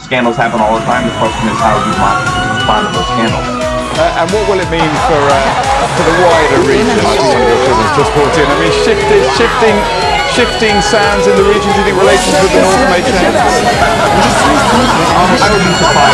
Scandals happen all the time. The question is how you respond to those scandals. Uh, and what will it mean for uh, for the wider region? I think one of your just brought in. I mean, shifting shifting, shifting sounds in the region. Do you think relations with the North may change? I surprised.